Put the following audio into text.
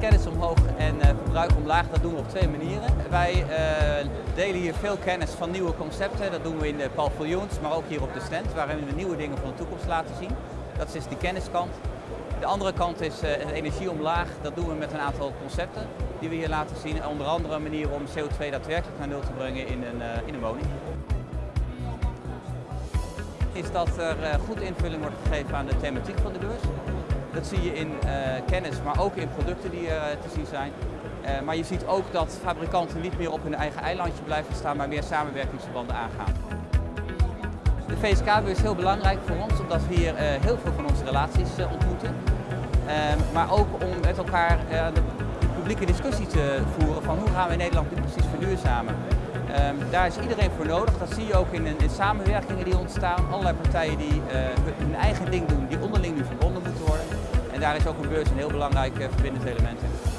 kennis omhoog en eh, verbruik omlaag, dat doen we op twee manieren. Wij eh, delen hier veel kennis van nieuwe concepten. Dat doen we in de paviljoens, maar ook hier op de stand, waarin we nieuwe dingen van de toekomst laten zien. Dat is dus die kenniskant. De andere kant is uh, energie omlaag. Dat doen we met een aantal concepten die we hier laten zien. Onder andere een manier om CO2 daadwerkelijk naar nul te brengen in een, in een woning is dat er goed invulling wordt gegeven aan de thematiek van de beurs. Dat zie je in uh, kennis, maar ook in producten die uh, te zien zijn. Uh, maar je ziet ook dat fabrikanten niet meer op hun eigen eilandje blijven staan, maar meer samenwerkingsverbanden aangaan. De VSK-beurs is heel belangrijk voor ons, omdat we hier heel veel van onze relaties ontmoeten. maar ook om met elkaar de publieke discussie te voeren van hoe gaan we in Nederland nu precies verduurzamen. Um, daar is iedereen voor nodig. Dat zie je ook in, in samenwerkingen die ontstaan. Allerlei partijen die hun eigen En daar is ook een beurs een heel belangrijk uh, verbindend element in.